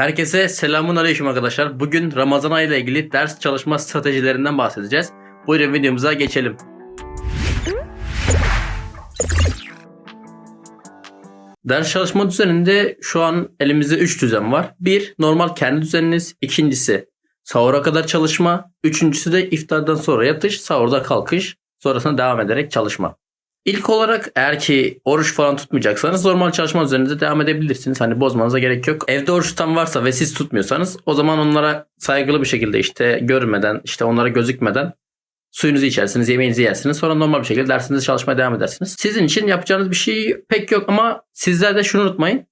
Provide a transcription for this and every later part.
Herkese selamun aleyküm arkadaşlar. Bugün Ramazan ayı ile ilgili ders çalışma stratejilerinden bahsedeceğiz. Buyurun videomuza geçelim. Ders çalışma düzeninde şu an elimizde 3 düzen var. Bir, normal kendi düzeniniz. İkincisi, sahura kadar çalışma. Üçüncüsü de iftardan sonra yatış, sahurda kalkış. Sonrasında devam ederek çalışma. İlk olarak eğer ki oruç falan tutmayacaksanız normal çalışma üzerinde devam edebilirsiniz. Hani bozmanıza gerek yok. Evde oruç tutan varsa ve siz tutmuyorsanız o zaman onlara saygılı bir şekilde işte görmeden işte onlara gözükmeden suyunuzu içersiniz, yemeğinizi yersiniz. Sonra normal bir şekilde dersinize çalışmaya devam edersiniz. Sizin için yapacağınız bir şey pek yok ama sizler de şunu unutmayın.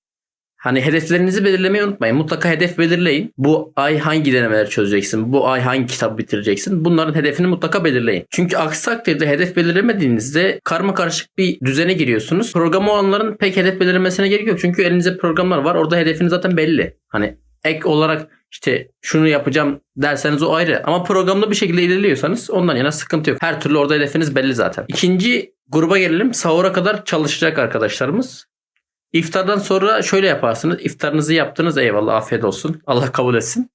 Hani hedeflerinizi belirlemeyi unutmayın. Mutlaka hedef belirleyin. Bu ay hangi denemeler çözeceksin? Bu ay hangi kitabı bitireceksin? Bunların hedefini mutlaka belirleyin. Çünkü aksi takdirde hedef belirlemediğinizde karma karışık bir düzene giriyorsunuz. Program olanların pek hedef belirlemesine gerek yok. Çünkü elinizde programlar var. Orada hedefiniz zaten belli. Hani ek olarak işte şunu yapacağım derseniz o ayrı. Ama programlı bir şekilde ilerliyorsanız ondan yana sıkıntı yok. Her türlü orada hedefiniz belli zaten. İkinci gruba gelelim. Sahura kadar çalışacak arkadaşlarımız. İftardan sonra şöyle yaparsınız. İftarınızı yaptınız eyvallah afiyet olsun. Allah kabul etsin.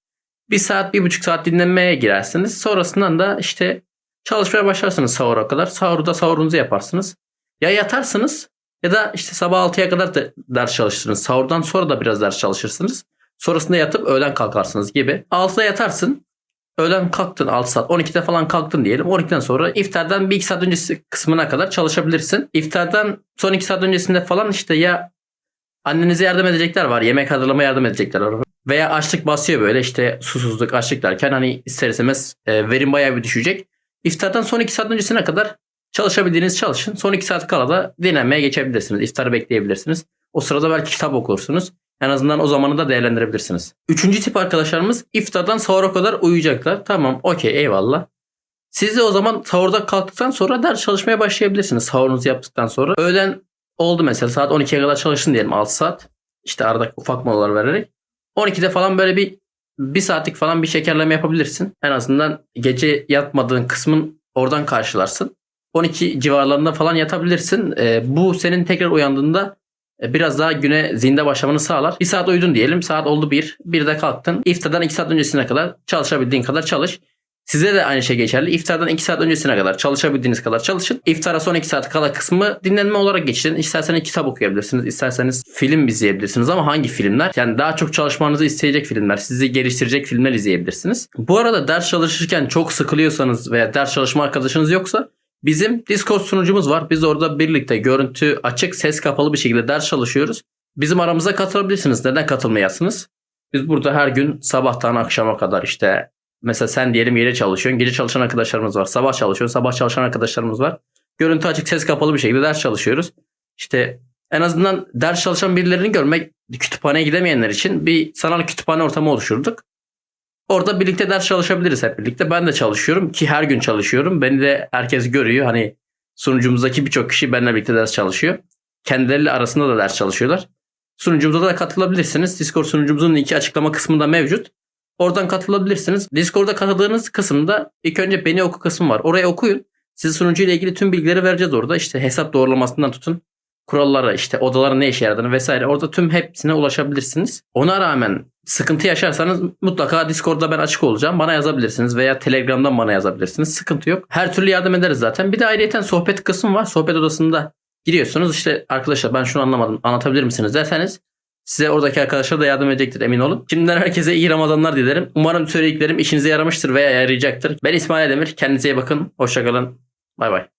Bir saat bir buçuk saat dinlenmeye girersiniz. Sonrasından da işte çalışmaya başlarsınız sahura kadar. Sahurda sahurunuzu yaparsınız. Ya yatarsınız ya da işte sabah 6'ya kadar da ders çalışırsınız. Sahurdan sonra da biraz ders çalışırsınız. Sonrasında yatıp öğlen kalkarsınız gibi. 6'da yatarsın. Öğlen kalktın 6 saat. 12'de falan kalktın diyelim. 12'den sonra iftardan bir iki saat öncesi kısmına kadar çalışabilirsin. İftardan son 2 saat öncesinde falan işte ya Annenize yardım edecekler var. Yemek hazırlamaya yardım edecekler var. Veya açlık basıyor böyle işte susuzluk, açlık derken hani ister istemez e, verim bayağı bir düşecek. İftardan son 2 saat öncesine kadar çalışabildiğiniz çalışın. Son 2 saat kala da dinlenmeye geçebilirsiniz. İftarı bekleyebilirsiniz. O sırada belki kitap okursunuz. En azından o zamanı da değerlendirebilirsiniz. Üçüncü tip arkadaşlarımız iftardan sahura kadar uyuyacaklar. Tamam okey eyvallah. Siz de o zaman sahurda kalktıktan sonra ders çalışmaya başlayabilirsiniz. Sahurunuzu yaptıktan sonra. Öğlen oldu mesela saat 12'ye kadar çalıştın diyelim 6 saat. İşte arada ufak molalar vererek. 12'de falan böyle bir bir saatlik falan bir şekerleme yapabilirsin. En azından gece yatmadığın kısmın oradan karşılarsın. 12 civarlarında falan yatabilirsin. E, bu senin tekrar uyandığında e, biraz daha güne zinde başlamanı sağlar. Bir saat uyudun diyelim. Saat oldu bir. Bir de kalktın. İftardan 2 saat öncesine kadar çalışabildiğin kadar çalış. Size de aynı şey geçerli. İftardan 2 saat öncesine kadar çalışabildiğiniz kadar çalışın. İftara son 2 saat kala kısmı dinlenme olarak geçirin. İsterseniz kitap okuyabilirsiniz. isterseniz film izleyebilirsiniz ama hangi filmler? Yani daha çok çalışmanızı isteyecek filmler, sizi geliştirecek filmler izleyebilirsiniz. Bu arada ders çalışırken çok sıkılıyorsanız veya ders çalışma arkadaşınız yoksa bizim Discord sunucumuz var. Biz orada birlikte görüntü açık, ses kapalı bir şekilde ders çalışıyoruz. Bizim aramıza katılabilirsiniz. Neden katılmayasınız? Biz burada her gün sabahtan akşama kadar işte Mesela sen diyelim gece çalışıyorsun. Gece çalışan arkadaşlarımız var. Sabah çalışıyor. Sabah çalışan arkadaşlarımız var. Görüntü açık ses kapalı bir şekilde ders çalışıyoruz. İşte en azından ders çalışan birilerini görmek kütüphaneye gidemeyenler için bir sanal kütüphane ortamı oluşturduk. Orada birlikte ders çalışabiliriz hep birlikte. Ben de çalışıyorum ki her gün çalışıyorum. Beni de herkes görüyor. Hani sunucumuzdaki birçok kişi benimle birlikte ders çalışıyor. Kendileri arasında da ders çalışıyorlar. Sunucumuza da katılabilirsiniz. Discord sunucumuzun linki açıklama kısmında mevcut. Oradan katılabilirsiniz. Discord'da katıldığınız kısımda ilk önce beni oku kısmı var. Oraya okuyun. Size sunucu ile ilgili tüm bilgileri vereceğiz orada. İşte hesap doğrulamasından tutun kurallara işte odaların ne işe yaradığını vesaire orada tüm hepsine ulaşabilirsiniz. Ona rağmen sıkıntı yaşarsanız mutlaka Discord'da ben açık olacağım. Bana yazabilirsiniz veya Telegram'dan bana yazabilirsiniz. Sıkıntı yok. Her türlü yardım ederiz zaten. Bir de ayrıyeten sohbet kısmı var. Sohbet odasında giriyorsunuz. İşte arkadaşlar ben şunu anlamadım anlatabilir misiniz derseniz Size oradaki arkadaşlar da yardım edecektir emin olun. Şimdiden herkese iyi Ramazanlar dilerim. Umarım söylediklerim işinize yaramıştır veya yarayacaktır. Ben İsmail Demir. Kendinize iyi bakın. Hoşçakalın. Bay bay.